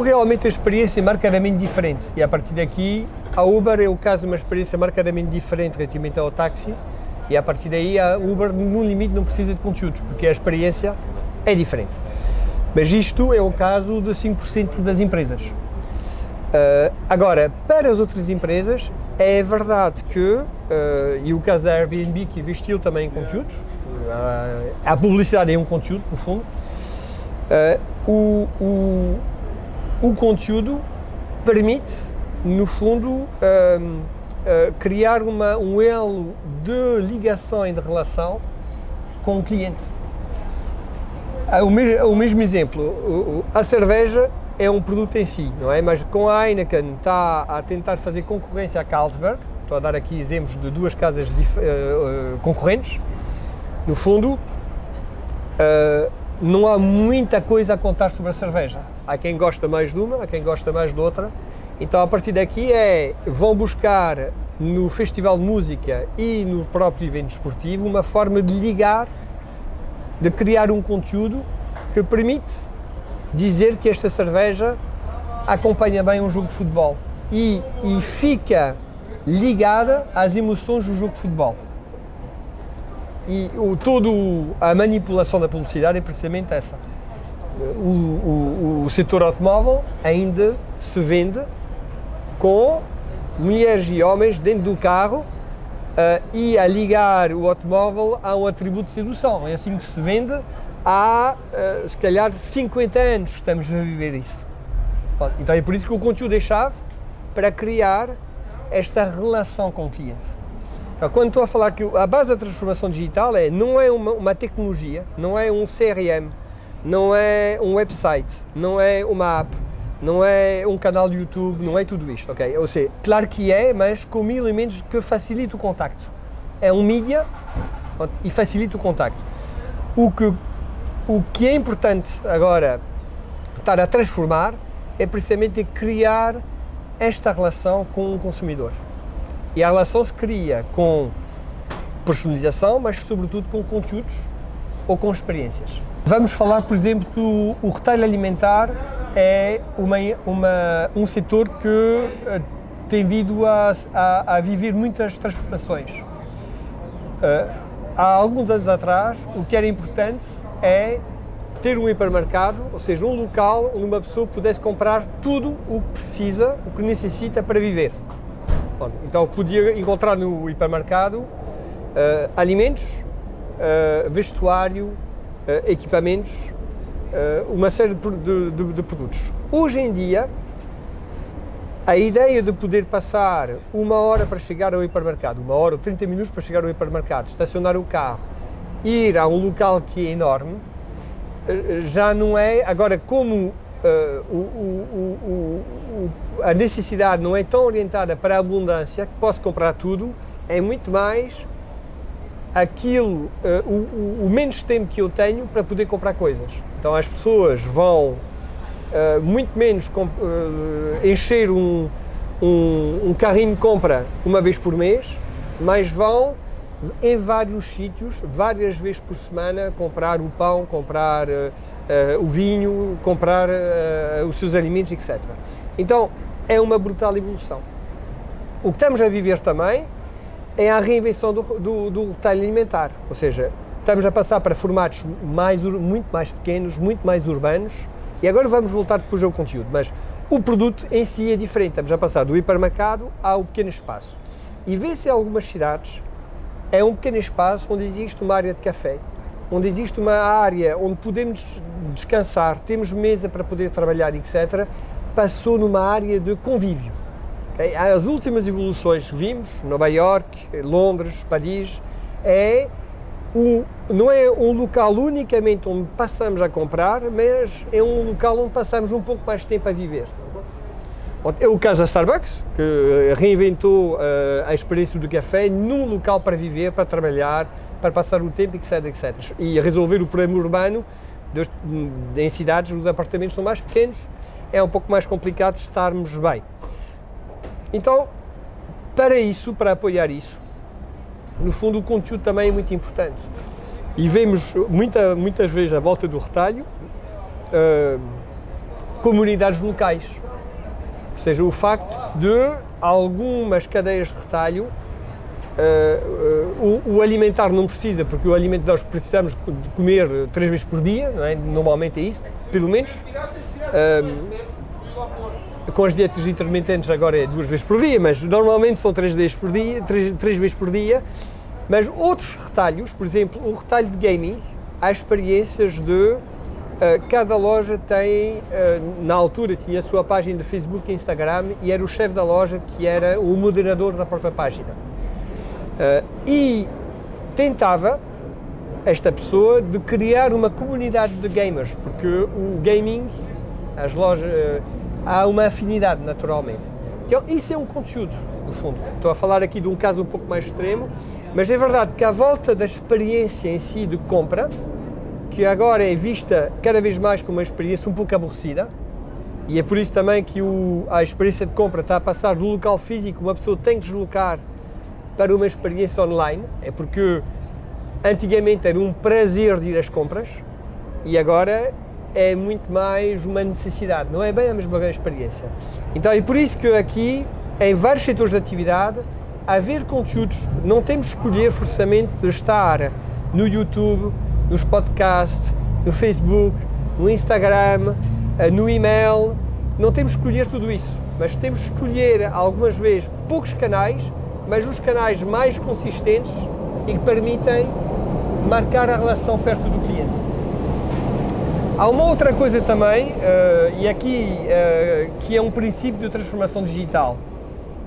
realmente a experiência é marcadamente diferente. E a partir daqui, a Uber é o caso de uma experiência marcadamente diferente relativamente ao táxi. E a partir daí, a Uber, no limite, não precisa de conteúdos, porque a experiência é diferente. Mas isto é o caso de 5% das empresas. Uh, agora, para as outras empresas, é verdade que, uh, e o caso da Airbnb, que investiu também em conteúdos, uh, a publicidade é um conteúdo, no fundo, o, o, conteúdo permite, no fundo, criar uma, um elo de ligação e de relação com o cliente. O mesmo, o mesmo exemplo, a cerveja é um produto em si, não é? Mas com a Heineken está a tentar fazer concorrência à Carlsberg, estou a dar aqui exemplos de duas casas uh, uh, concorrentes, no fundo, uh, não há muita coisa a contar sobre a cerveja. Há quem gosta mais de uma, há quem gosta mais de outra, então a partir daqui é, vão buscar no Festival de Música e no próprio evento esportivo uma forma de ligar, de criar um conteúdo que permite dizer que esta cerveja acompanha bem um jogo de futebol e, e fica ligada às emoções do jogo de futebol. E o, todo a manipulação da publicidade é precisamente essa. O, o, o setor automóvel ainda se vende com mulheres e homens dentro do carro uh, e a ligar o automóvel a um atributo de sedução. É assim que se vende há, uh, se calhar, 50 anos estamos a viver isso. Então é por isso que o conteúdo é chave para criar esta relação com o cliente. Então, quando estou a falar que a base da transformação digital é, não é uma, uma tecnologia, não é um CRM, não é um website, não é uma app, não é um canal de YouTube, não é tudo isto, ok? Ou seja, claro que é, mas com mil elementos que facilita o contacto. É um mídia e facilita o contacto. O que o que é importante agora estar a transformar é precisamente criar esta relação com o consumidor. E a relação se cria com personalização, mas sobretudo com conteúdos ou com experiências. Vamos falar, por exemplo, do o retalho alimentar é uma, uma, um setor que uh, tem vindo a, a, a, viver muitas transformações. Uh, há alguns anos atrás, o que era importante é ter um hipermercado, ou seja, um local onde uma pessoa pudesse comprar tudo o que precisa, o que necessita para viver. Bom, então podia encontrar no hipermercado uh, alimentos, uh, vestuário, uh, equipamentos, uma série de, de, de, produtos. Hoje em dia, a ideia de poder passar uma hora para chegar ao hipermercado, uma hora ou 30 minutos para chegar ao hipermercado, estacionar o carro, ir a um local que é enorme, já não é, agora como uh, o, o, o, a necessidade não é tão orientada para a abundância, que posso comprar tudo, é muito mais aquilo, uh, o, menos tempo que eu tenho para poder comprar coisas. Então as pessoas vão uh, muito menos encher um, um, um carrinho de compra uma vez por mês, mas vão em vários sítios, várias vezes por semana, comprar o pão, comprar o vinho, comprar uh, os seus alimentos, etc. Então, é uma brutal evolução. O que estamos a viver também é a reinvenção do, do, do retalho alimentar, ou seja, estamos a passar para formatos mais, muito mais pequenos, muito mais urbanos, e agora vamos voltar depois ao conteúdo, mas o produto em si é diferente, estamos a passar do hipermercado ao pequeno espaço. E vê-se em algumas cidades é um pequeno espaço onde existe uma área de café, onde existe uma área onde podemos descansar, temos mesa para poder trabalhar, etc., passou numa área de convívio. As últimas evoluções que vimos, Nova York, Londres, Paris, é um, não é um local unicamente onde passamos a comprar, mas é um local onde passamos um pouco mais de tempo a viver. É o caso da Starbucks, que eh, reinventou uh, a experiência do café num local para viver, para trabalhar, para passar o tempo, etc, etc. E resolver o problema urbano, em cidades os apartamentos são mais pequenos, é um pouco mais complicado estarmos bem. Então, para isso, para apoiar isso, no fundo o conteúdo também é muito importante. E vemos muita, muitas vezes a volta do retalho, uh, comunidades locais. Ou seja, o facto de algumas cadeias de retalho Uh, uh, o, o, alimentar não precisa, porque o alimento nós precisamos de comer três vezes por dia, é? normalmente é isso, pelo menos. Uh, com as dietas intermitentes agora é duas vezes por dia, mas normalmente são três vezes por dia, três, três vezes por dia. Mas outros retalhos, por exemplo, o retalho de gaming, há experiências de cada loja tem, na altura, tinha a sua página de Facebook e Instagram e era o chefe da loja que era o moderador da própria página. Uh, e tentava, esta pessoa, de criar uma comunidade de gamers, porque o gaming, as lojas, há uma afinidade naturalmente. Então, isso é um conteúdo, no fundo. Estou a falar aqui de um caso um pouco mais extremo, mas é verdade que à volta da experiência em si de compra, que agora é vista cada vez mais como uma experiência um pouco aborrecida, e é por isso também que o, a experiência de compra está a passar do local físico, uma pessoa tem que deslocar para uma experiência online, é porque antigamente era um prazer de ir às compras e agora é muito mais uma necessidade, não é bem a mesma experiência. Então é por isso que aqui, em vários setores de atividade, haver conteúdos, não temos que escolher forçamente de estar no YouTube, nos podcasts, no Facebook, no Instagram, eh, no e-mail, não temos que escolher tudo isso, mas temos que escolher algumas vezes poucos canais, mas os canais mais consistentes e que permitem marcar a relação perto do cliente. Há uma outra coisa também, uh, e aqui uh, que é um princípio de transformação digital,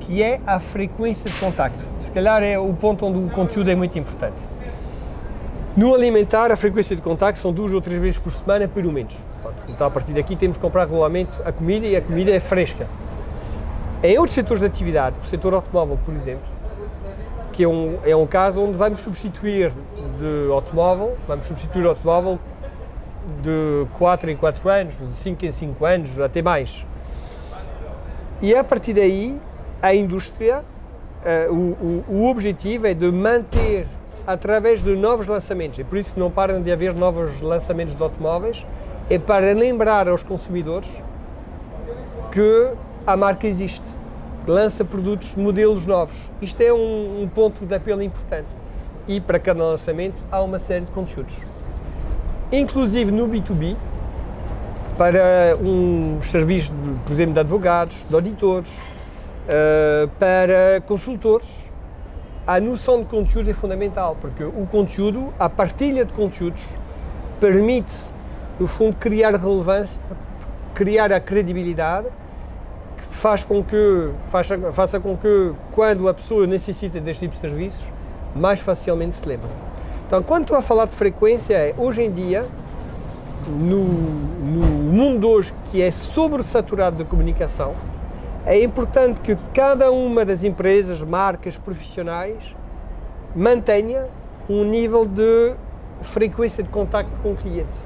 que é a frequência de contacto. Se calhar é o ponto onde o conteúdo é muito importante. No alimentar, a frequência de contacto são duas ou três vezes por semana, pelo menos. Então, a partir daqui, temos que comprar regularmente a comida e a comida é fresca. Em outros setores de atividade, o setor automóvel, por exemplo, que é um, é um caso onde vamos substituir de automóvel, vamos substituir automóvel de 4 em 4 anos, de 5 em 5 anos, até mais. E a partir daí, a indústria, uh, o, o, o, objetivo é de manter através de novos lançamentos, e por isso não param de haver novos lançamentos de automóveis, é para lembrar aos consumidores que a marca existe, lança produtos, modelos novos. Isto é um, um ponto de apelo importante. E para cada lançamento há uma série de conteúdos inclusive no B2B, para um serviço, por exemplo, de advogados, de auditores, uh, para consultores, a noção de conteúdo é fundamental, porque o conteúdo, a partilha de conteúdos, permite, no fundo, criar relevância, criar a credibilidade, faz com que, faça, faça com que, quando a pessoa necessita deste tipo de serviços, mais facilmente se lembre. Então, quando estou a falar de frequência, é hoje em dia, no, no mundo hoje que é sobresaturado de comunicação, é importante que cada uma das empresas, marcas, profissionais mantenha um nível de frequência de contacto com o cliente.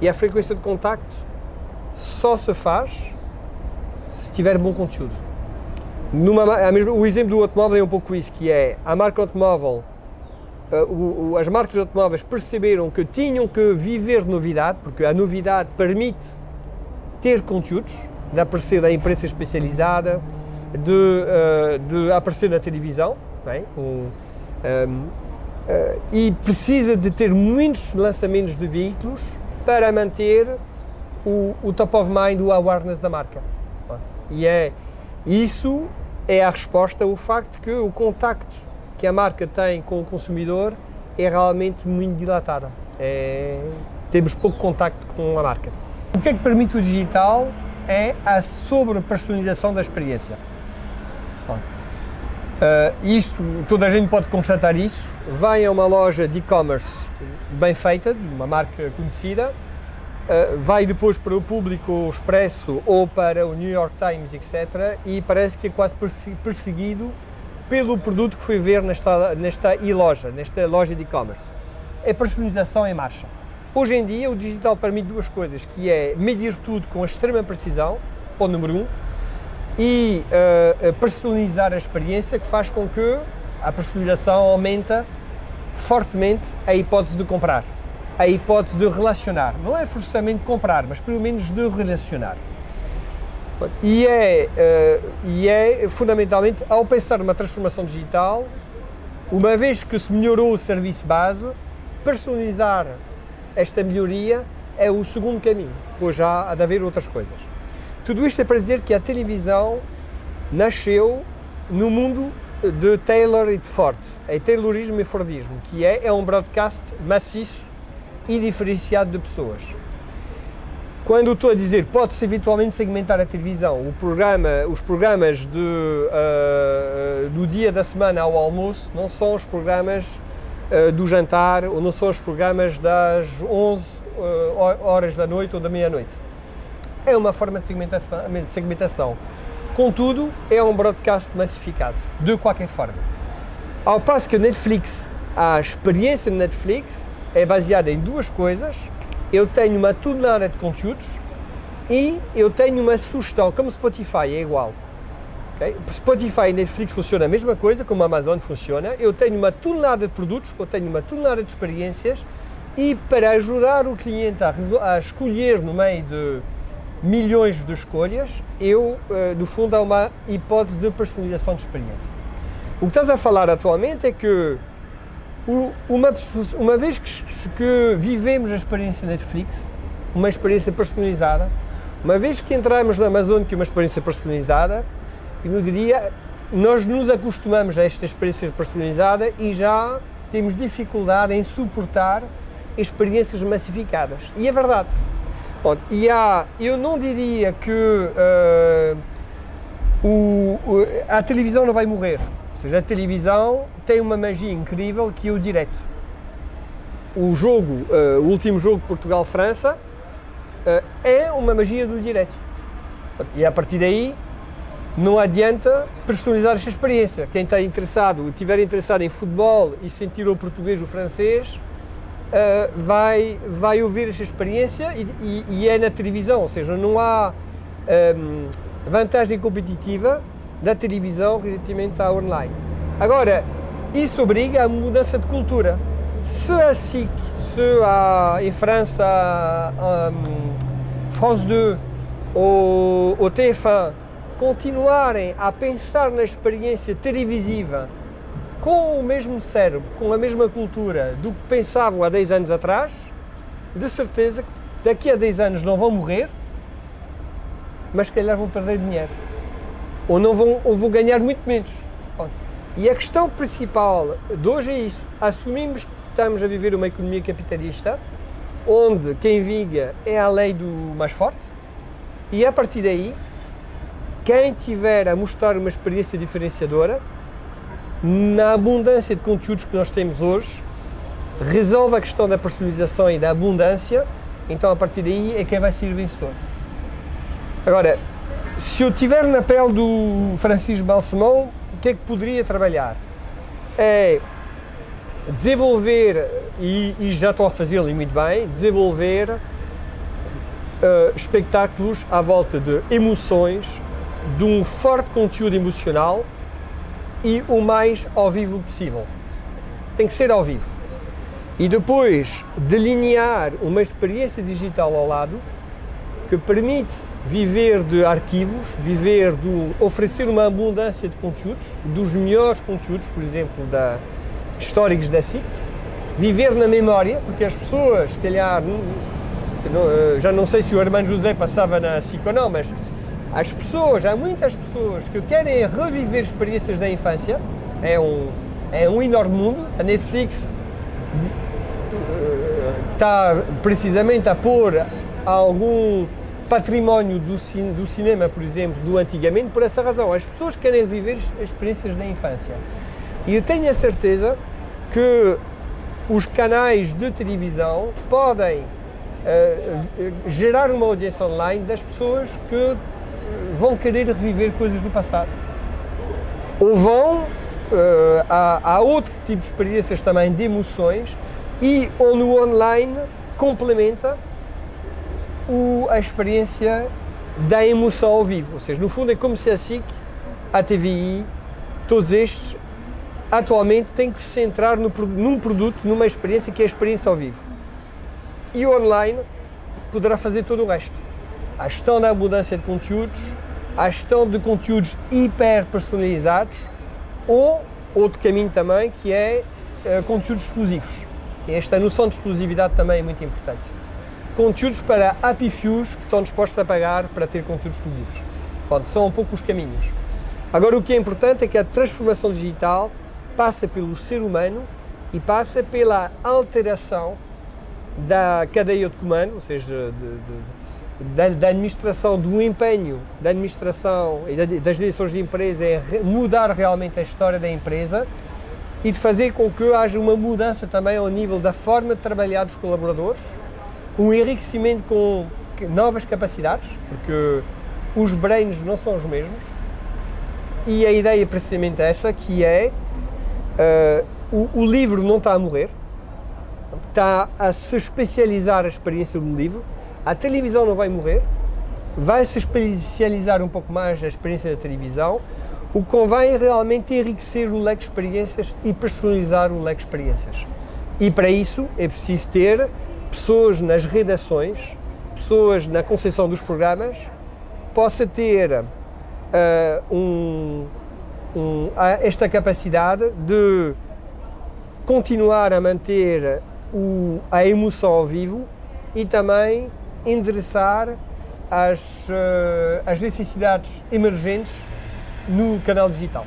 E a frequência de contacto só se faz tiver bom conteúdo. Numa, o exemplo do automóvel é um pouco isso, que é a marca automóvel uh, o, o, as marcas automóveis perceberam que tinham que viver de novidade, porque a novidade permite ter conteúdos, de aparecer na imprensa especializada, de, uh, de aparecer na televisão, é? um, um, uh, e precisa de ter muitos lançamentos de veículos para manter o, o top of mind, o awareness da marca. E é isso é a resposta ao facto que o contacto que a marca tem com o consumidor é realmente muito dilatada. É, temos pouco contacto com a marca. O que é que permite o digital é a sobre-personalização da experiência. Uh, isto, toda a gente pode constatar isso. Vai a uma loja de e-commerce bem feita, de uma marca conhecida, vai depois para o público expresso ou para o New York Times, etc. E parece que é quase perseguido pelo produto que foi ver nesta, nesta e-loja, nesta loja de e-commerce. É personalização em marcha. Hoje em dia, o digital permite duas coisas, que é medir tudo com extrema precisão, ponto número um, e uh, personalizar a experiência, que faz com que a personalização aumenta fortemente a hipótese de comprar. A hipótese de relacionar. Não é forçosamente comprar, mas pelo menos de relacionar. E é, uh, e é fundamentalmente, ao pensar numa transformação digital, uma vez que se melhorou o serviço base, personalizar esta melhoria é o segundo caminho, pois já há de haver outras coisas. Tudo isto é para dizer que a televisão nasceu no mundo de Taylor e de Ford, é Taylorismo e Fordismo, que é, é um broadcast maciço e diferenciado de pessoas. Quando estou a dizer pode-se eventualmente segmentar a televisão, o programa, os programas de, uh, do dia da semana ao almoço não são os programas uh, do jantar ou não são os programas das 11 uh, horas da noite ou da meia-noite. É uma forma de segmentação, de segmentação. Contudo, é um broadcast massificado, de qualquer forma. Ao passo que Netflix, a experiência de Netflix é baseada em duas coisas. Eu tenho uma tonelada de conteúdos e eu tenho uma sugestão, como Spotify é igual. Okay? Spotify e Netflix funciona a mesma coisa, como a Amazon funciona. Eu tenho uma tonelada de produtos, eu tenho uma tonelada de experiências e para ajudar o cliente a, a escolher no meio de milhões de escolhas, eu, eh, no fundo, há uma hipótese de personalização de experiência. O que estás a falar atualmente é que uma, uma vez que, que, vivemos a experiência Netflix, uma experiência personalizada, uma vez que entramos na Amazon, que é uma experiência personalizada, eu diria, nós nos acostumamos a esta experiência personalizada e já temos dificuldade em suportar experiências massificadas. E é verdade. Bom, e há, eu não diria que uh, o, a televisão não vai morrer. Ou seja, a televisão tem uma magia incrível que é o direto. O jogo, uh, o último jogo Portugal-França, uh, é uma magia do direto. E a partir daí, não adianta personalizar esta experiência. Quem está interessado, estiver interessado em futebol e sentir o português o francês, uh, vai, vai ouvir esta experiência e, e, e, é na televisão, ou seja, não há um, vantagem competitiva da televisão relativamente à online. Agora, isso obriga a mudança de cultura. Se a SIC, se a, em França, um, France 2 ou o TF1 continuarem a pensar na experiência televisiva com o mesmo cérebro, com a mesma cultura do que pensavam há 10 anos atrás, de certeza que daqui a 10 anos não vão morrer, mas se calhar vão perder dinheiro. Ou, não vão, ou vão ganhar muito menos. E a questão principal de hoje é isso. Assumimos que estamos a viver uma economia capitalista, onde quem viga é a lei do mais forte, e a partir daí, quem tiver a mostrar uma experiência diferenciadora, na abundância de conteúdos que nós temos hoje, resolve a questão da personalização e da abundância, então a partir daí é quem vai ser vencedor. Agora, se eu estiver na pele do Francisco Balsemão, o que é que poderia trabalhar? É desenvolver, e, e já estou a fazê-lo e muito bem, desenvolver uh, à volta de emoções, de um forte conteúdo emocional e o mais ao vivo possível. Tem que ser ao vivo. E depois delinear uma experiência digital ao lado que permite viver de arquivos, viver de oferecer uma abundância de conteúdos, dos melhores conteúdos, por exemplo, da, históricos da SIC, viver na memória, porque as pessoas, se calhar, eh, já não sei se o Armando José passava na SIC ou não, mas as pessoas, há muitas pessoas que querem reviver experiências da infância, é um, é um enorme mundo, a Netflix eh, está precisamente a pôr algum património do, do cinema, por exemplo, do antigamente, por essa razão. As pessoas querem viver experiências da infância. E eu tenho a certeza que os canais de televisão podem uh, gerar uma audiência online das pessoas que vão querer reviver coisas do passado. Ou vão, uh, há, há outro tipo de experiências também de emoções e ou no online complementa o, a experiência da emoção ao vivo. Ou seja, no fundo é como se a SIC, a TVI, todos estes, atualmente têm que se centrar no, num produto, numa experiência que é a experiência ao vivo. E o online poderá fazer todo o resto. A gestão da abundância de conteúdos, a gestão de conteúdos hiper personalizados ou outro caminho também que é uh, conteúdos exclusivos. Esta noção de exclusividade também é muito importante. Conteúdos para happy fews que estão dispostos a pagar para ter conteúdos exclusivos. Pronto, são um pouco os caminhos. Agora o que é importante é que a transformação digital passa pelo ser humano e passa pela alteração da cadeia de comando, ou seja, de, de, da, da, administração, do empenho da administração e das direções de empresa é mudar realmente a história da empresa e de fazer com que haja uma mudança também ao nível da forma de trabalhar dos colaboradores, um enriquecimento com novas capacidades, porque os brains não são os mesmos, e a ideia é precisamente essa, que é uh, o, o, livro não está a morrer, está a se especializar a experiência do livro, a televisão não vai morrer, vai se especializar um pouco mais a experiência da televisão, o que convém é realmente enriquecer o leque de experiências e personalizar o leque de experiências. E para isso é preciso ter pessoas nas redações, pessoas na concepção dos programas, possa ter uh, um, um, esta capacidade de continuar a manter o, a emoção ao vivo e também endereçar as, uh, as necessidades emergentes no canal digital.